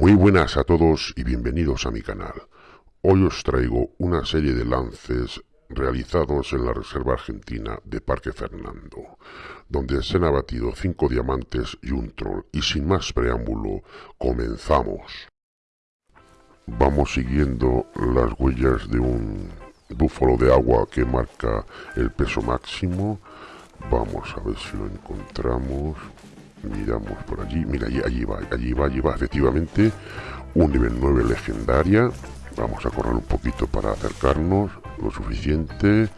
Muy buenas a todos y bienvenidos a mi canal. Hoy os traigo una serie de lances realizados en la Reserva Argentina de Parque Fernando, donde se han abatido 5 diamantes y un troll. Y sin más preámbulo, comenzamos. Vamos siguiendo las huellas de un búfalo de agua que marca el peso máximo. Vamos a ver si lo encontramos. Miramos por allí. Mira, allí, allí va, allí va, allí va. Efectivamente, un nivel 9 legendaria. Vamos a correr un poquito para acercarnos lo suficiente.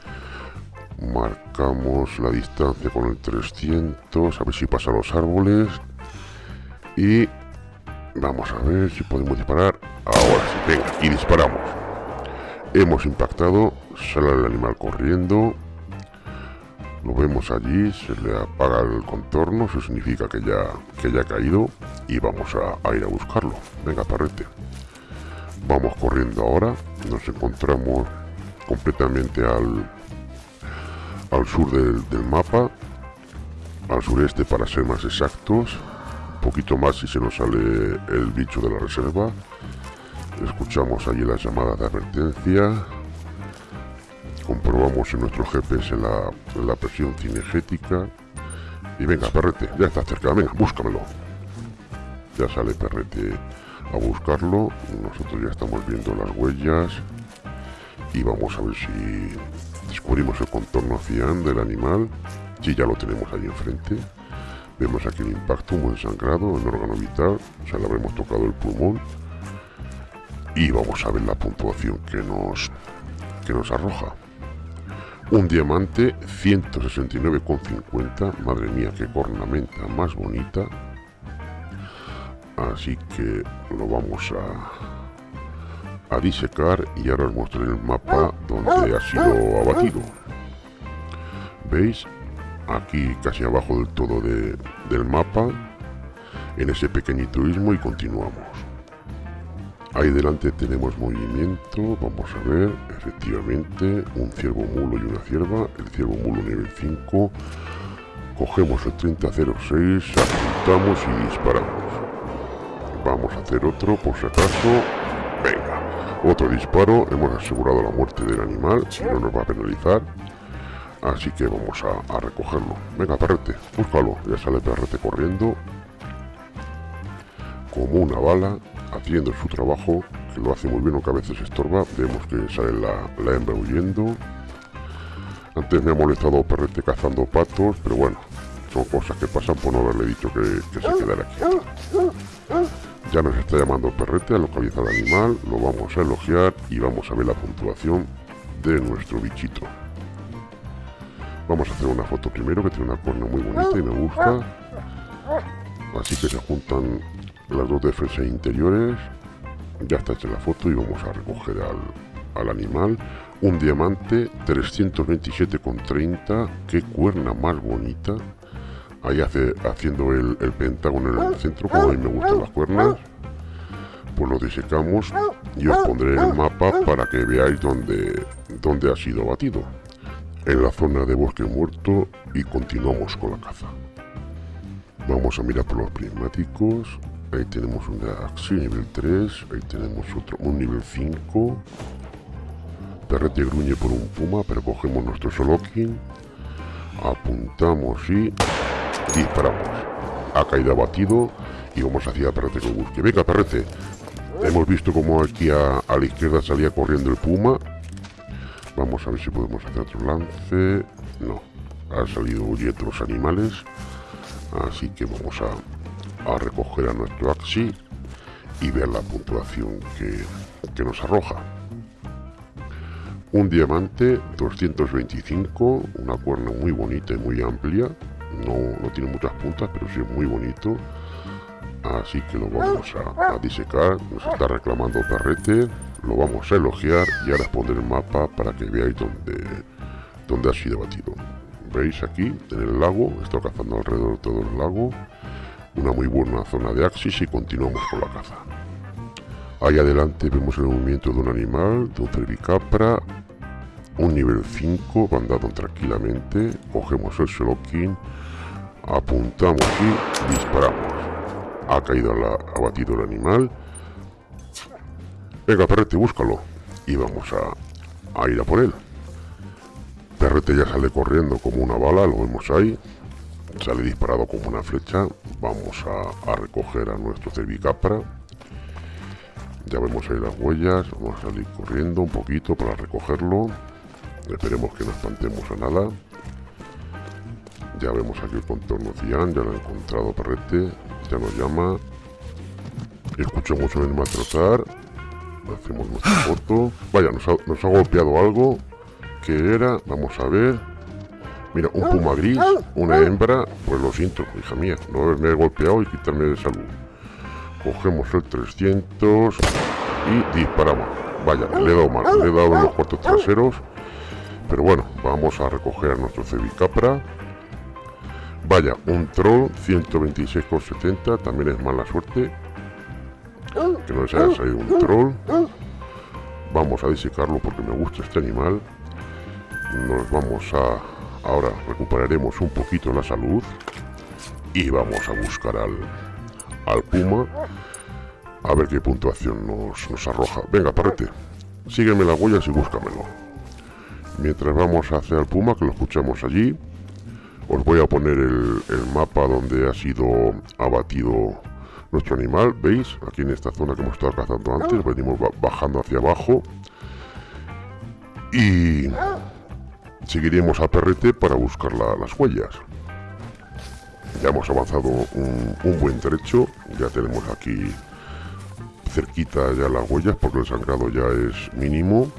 Marcamos la distancia con el 300. A ver si pasa los árboles. Y vamos a ver si podemos disparar. Ahora sí, venga, y disparamos. Hemos impactado. Sale el animal corriendo. Lo vemos allí, se le apaga el contorno, eso significa que ya, que ya ha caído y vamos a, ir a buscarlo. Venga, parrete. Vamos corriendo ahora, nos encontramos completamente al, al sur del, del mapa, al sureste para ser más exactos, un poquito más si se nos sale el bicho de la reserva. Escuchamos allí las llamadas de advertencia, comprobamos en nuestro GPS la, la presión cinegética. Y venga perrete, ya está cerca, venga, búscamelo. Ya sale perrete a buscarlo. Nosotros ya estamos viendo las huellas. Y vamos a ver si descubrimos el contorno hacia del animal. Si ya lo tenemos ahí enfrente. Vemos aquí el impacto muy ensangrado en el órgano vital. O sea le habremos tocado el pulmón y vamos a ver la puntuación que nos que nos arroja un diamante 169,50. Madre mía, qué cornamenta más bonita. Así que lo vamos a, a disecar y ahora os mostraré el mapa donde ha sido abatido. ¿Veis? Aquí casi abajo del todo del mapa, en ese pequeñito ismo y continuamos. Ahí delante tenemos movimiento, vamos a ver, efectivamente, un ciervo mulo y una cierva, el ciervo mulo nivel 5, cogemos el 3006, apuntamos y disparamos. Vamos a hacer otro por si acaso, venga, otro disparo, hemos asegurado la muerte del animal, no nos va a penalizar, así que vamos a, a recogerlo. Venga, perrete, búscalo, ya sale perrete corriendo, como una bala, haciendo su trabajo, que lo hace muy bien, aunque a veces estorba. Vemos que sale la, la hembra huyendo. Antes me ha molestado Perrete cazando patos, pero bueno, son cosas que pasan por no haberle dicho que, se quedara aquí. Ya nos está llamando Perrete a localizar al animal, lo vamos a elogiar y vamos a ver la puntuación de nuestro bichito. Vamos a hacer una foto primero que tiene una corna muy bonita y me gusta. Así que se juntan las dos defensas interiores. Ya está hecha la foto y vamos a recoger al, animal. Un diamante 327,30 qué cuerna más bonita. Ahí hace, haciendo el, pentágono en el centro como a mí me gustan las cuernas. Pues lo disecamos. Y os pondré el mapa para que veáis dónde, dónde ha sido batido en la zona de bosque muerto y continuamos con la caza. Vamos a mirar por los prismáticos Ahí tenemos una Axi nivel 3. Ahí tenemos otro, un nivel 5. Perrete gruñe por un puma, pero cogemos nuestro Solokin. Apuntamos y disparamos. Ha caído abatido y vamos hacia Perrete que busque. Venga, Perrete. Hemos visto como aquí a, la izquierda salía corriendo el puma. Vamos a ver si podemos hacer otro lance. No, ha salido huyendo los animales. Así que vamos a a recoger a nuestro Axi y ver la puntuación que, nos arroja. Un diamante 225, una cuerna muy bonita y muy amplia. No, no tiene muchas puntas, pero sí es muy bonito. Así que lo vamos a, disecar. Nos está reclamando Perrete. Lo vamos a elogiar y ahora poner el mapa para que veáis dónde, dónde ha sido batido. Veis aquí, en el lago, está cazando alrededor de todo el lago una muy buena zona de axis y continuamos con la caza. Ahí adelante vemos el movimiento de un animal, de un cervicapra, un nivel 5, bandado tranquilamente, cogemos el Sholokin, apuntamos y disparamos. Ha caído, la, abatido el animal Venga, perrete, búscalo. Y vamos a, ir a por él. Perrete ya sale corriendo como una bala, lo vemos ahí. Sale disparado como una flecha. Vamos a, recoger a nuestro cervicapra. Ya vemos ahí las huellas. Vamos a salir corriendo un poquito para recogerlo. Esperemos que no espantemos a nada. Ya vemos aquí el contorno cian, ya lo ha encontrado Perrete, ya nos llama. Escuchamos el animal trotar. Hacemos nuestra foto. Vaya, nos ha, golpeado algo. que era? Vamos a ver. Mira, un puma gris, una hembra. Pues lo siento, hija mía, no haberme golpeado y quitarme de salud. Cogemos el 300 y disparamos. Vaya, le he dado mal, le he dado en los cuartos traseros. Pero bueno, vamos a recoger a nuestro Cevicapra. Vaya, un troll 126,70, también es mala suerte. Que no les haya salido un troll. Vamos a disecarlo porque me gusta este animal. Nos vamos a... Ahora recuperaremos un poquito la salud. Y vamos a buscar al, al puma. A ver qué puntuación nos, nos arroja. Venga, parrete. Sígueme las huellas y búscamelo. Mientras vamos hacia el puma, que lo escuchamos allí. Os voy a poner el, mapa donde ha sido abatido nuestro animal. ¿Veis? Aquí en esta zona que hemos estado cazando antes. Venimos bajando hacia abajo. Y seguiremos a perrete para buscar las huellas. Ya hemos avanzado un, buen trecho. Ya tenemos aquí cerquita ya las huellas porque el sangrado ya es mínimo.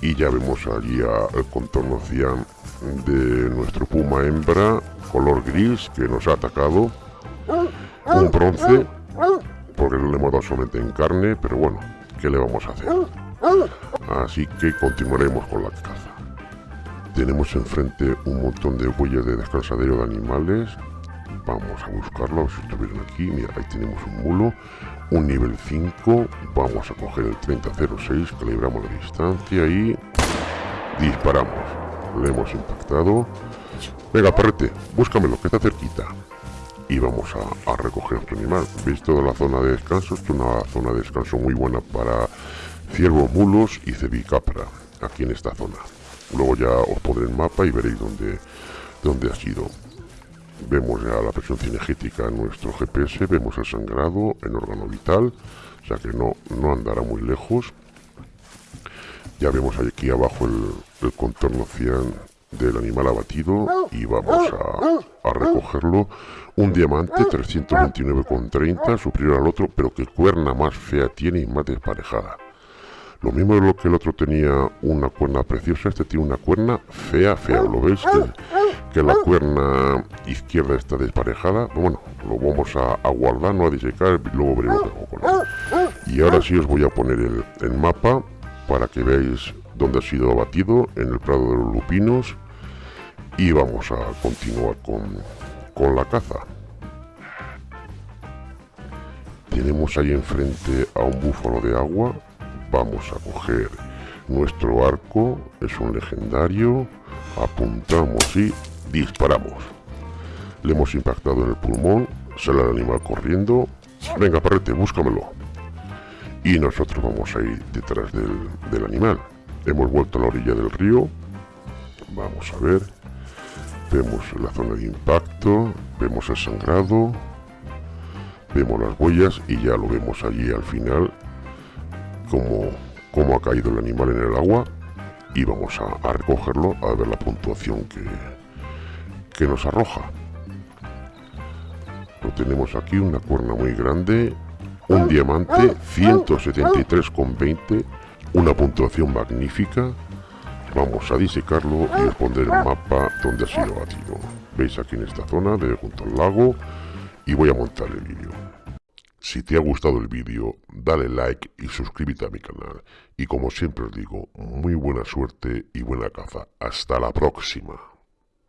Y ya vemos allí el contorno de nuestro puma hembra color gris que nos ha atacado. Un bronce, porque no le hemos dado solamente en carne, pero bueno, ¿qué le vamos a hacer? Así que continuaremos con la caza. Tenemos enfrente un montón de huellas de descansadero de animales. Vamos a buscarlo, si estuvieran aquí. Mira, ahí tenemos un mulo, un nivel 5. Vamos a coger el 3006, calibramos la distancia y disparamos le hemos impactado. Venga, perrete, búscamelo, que está cerquita. Y vamos a, recoger nuestro animal. ¿Veis toda la zona de descanso? es una zona de descanso muy buena para ciervos, mulos y cebicapra, aquí en esta zona. Luego ya os pondré el mapa y veréis dónde, dónde ha sido. Vemos ya la presión cinegética en nuestro GPS, vemos el sangrado en órgano vital, o sea que no, no andará muy lejos. Ya vemos aquí abajo el, contorno cian del animal abatido y vamos a, recogerlo. Un diamante 329,30, superior al otro, pero que cuerna más fea tiene y más desparejada. Lo mismo de lo que el otro tenía una cuerna preciosa, este tiene una cuerna fea, fea. ¿Lo veis? Que, la cuerna izquierda está desparejada. Bueno, lo vamos a, guardar, no a disecar, luego veremos con él. Y ahora sí os voy a poner el, el mapa para que veáis dónde ha sido abatido, en el Prado de los Lupinos. Y vamos a continuar con, con la caza. Tenemos ahí enfrente a un búfalo de agua. Vamos a coger nuestro arco, es un legendario. Apuntamos y disparamos. Le hemos impactado en el pulmón, sale el animal corriendo. Venga, parrete, búscamelo y nosotros vamos a ir detrás del, animal. Hemos vuelto a la orilla del río. Vamos a ver. Vemos la zona de impacto, vemos el sangrado, vemos las huellas y ya lo vemos allí al final como, como ha caído el animal en el agua y vamos a, recogerlo a ver la puntuación que, que nos arroja. Lo tenemos aquí, una cuerna muy grande, un diamante 173,20, una puntuación magnífica. Vamos a disecarlo y responder el mapa donde ha sido batido. Veis aquí en esta zona de junto al lago y voy a montar el vídeo. Si te ha gustado el vídeo, dale like y suscríbete a mi canal. Y como siempre os digo, muy buena suerte y buena caza. Hasta la próxima.